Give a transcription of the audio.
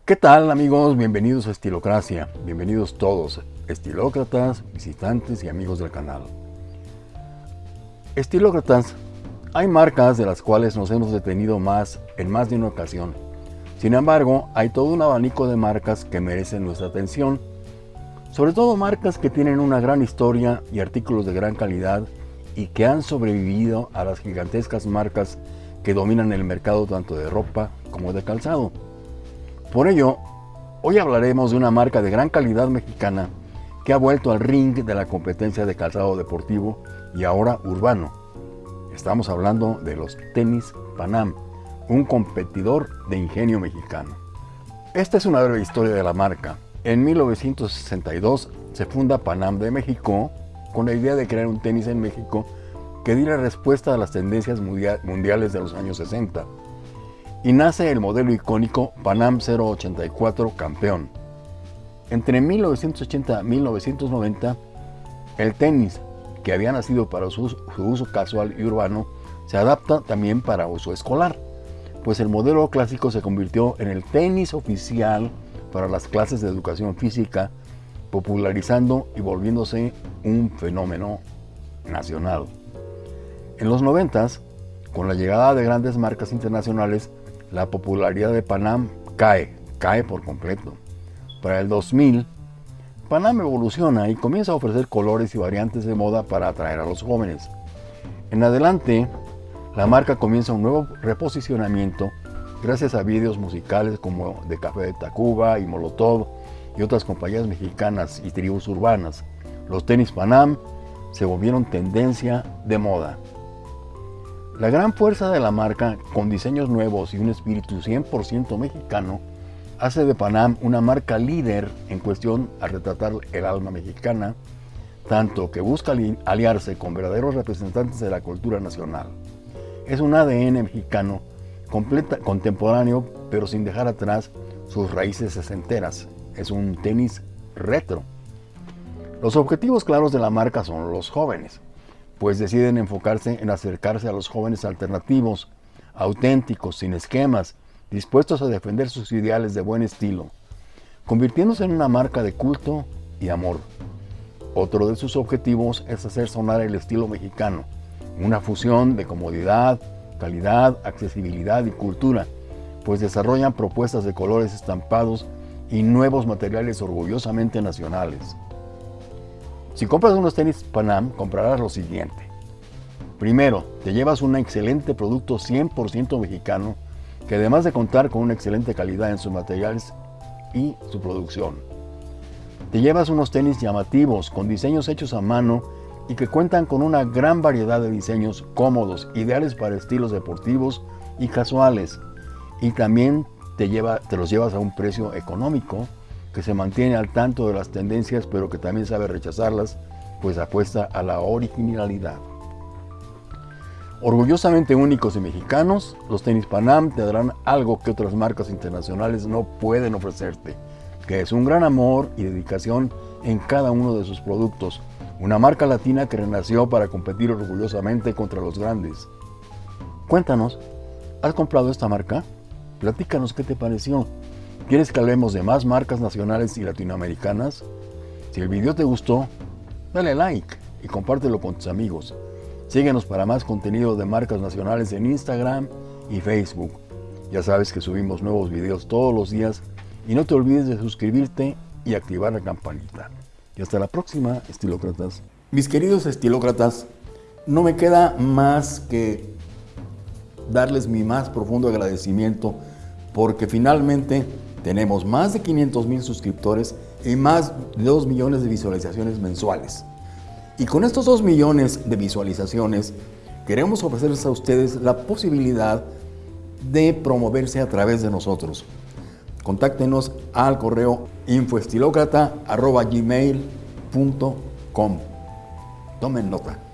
¿Qué tal amigos? Bienvenidos a Estilocracia. Bienvenidos todos, estilócratas, visitantes y amigos del canal. Estilócratas, hay marcas de las cuales nos hemos detenido más en más de una ocasión. Sin embargo, hay todo un abanico de marcas que merecen nuestra atención. Sobre todo marcas que tienen una gran historia y artículos de gran calidad y que han sobrevivido a las gigantescas marcas que dominan el mercado tanto de ropa como de calzado. Por ello, hoy hablaremos de una marca de gran calidad mexicana que ha vuelto al ring de la competencia de calzado deportivo y ahora urbano. Estamos hablando de los tenis Panam, un competidor de ingenio mexicano. Esta es una breve historia de la marca. En 1962 se funda Panam de México con la idea de crear un tenis en México que diera respuesta a las tendencias mundiales de los años 60 y nace el modelo icónico Panam 084 Campeón. Entre 1980 y 1990, el tenis, que había nacido para su, uso casual y urbano, se adapta también para uso escolar, pues el modelo clásico se convirtió en el tenis oficial para las clases de educación física, popularizando y volviéndose un fenómeno nacional. En los 90, con la llegada de grandes marcas internacionales, la popularidad de Panam cae, cae por completo. Para el 2000, Panam evoluciona y comienza a ofrecer colores y variantes de moda para atraer a los jóvenes. En adelante, la marca comienza un nuevo reposicionamiento gracias a vídeos musicales como de Café de Tacuba y Molotov y otras compañías mexicanas y tribus urbanas. Los tenis Panam se volvieron tendencia de moda. La gran fuerza de la marca, con diseños nuevos y un espíritu 100% mexicano, hace de Panam una marca líder en cuestión a retratar el alma mexicana, tanto que busca aliarse con verdaderos representantes de la cultura nacional. Es un ADN mexicano completa, contemporáneo, pero sin dejar atrás sus raíces sesenteras. Es un tenis retro. Los objetivos claros de la marca son los jóvenes, pues deciden enfocarse en acercarse a los jóvenes alternativos, auténticos, sin esquemas, dispuestos a defender sus ideales de buen estilo, convirtiéndose en una marca de culto y amor. Otro de sus objetivos es hacer sonar el estilo mexicano, una fusión de comodidad, calidad, accesibilidad y cultura, pues desarrollan propuestas de colores estampados y nuevos materiales orgullosamente nacionales. Si compras unos tenis Panam, comprarás lo siguiente. Primero, te llevas un excelente producto 100% mexicano que además de contar con una excelente calidad en sus materiales y su producción. Te llevas unos tenis llamativos con diseños hechos a mano y que cuentan con una gran variedad de diseños cómodos, ideales para estilos deportivos y casuales. Y también te, lleva, te los llevas a un precio económico que se mantiene al tanto de las tendencias pero que también sabe rechazarlas, pues apuesta a la originalidad. Orgullosamente únicos y mexicanos, los tenis Panam te darán algo que otras marcas internacionales no pueden ofrecerte, que es un gran amor y dedicación en cada uno de sus productos, una marca latina que renació para competir orgullosamente contra los grandes. Cuéntanos, ¿has comprado esta marca? Platícanos qué te pareció. ¿Quieres que hablemos de más marcas nacionales y latinoamericanas? Si el video te gustó, dale like y compártelo con tus amigos. Síguenos para más contenido de marcas nacionales en Instagram y Facebook. Ya sabes que subimos nuevos videos todos los días y no te olvides de suscribirte y activar la campanita. Y hasta la próxima, estilócratas. Mis queridos estilócratas, no me queda más que darles mi más profundo agradecimiento porque finalmente tenemos más de 500 mil suscriptores y más de 2 millones de visualizaciones mensuales. Y con estos 2 millones de visualizaciones, queremos ofrecerles a ustedes la posibilidad de promoverse a través de nosotros. Contáctenos al correo infoestilocrata.gmail.com Tomen nota.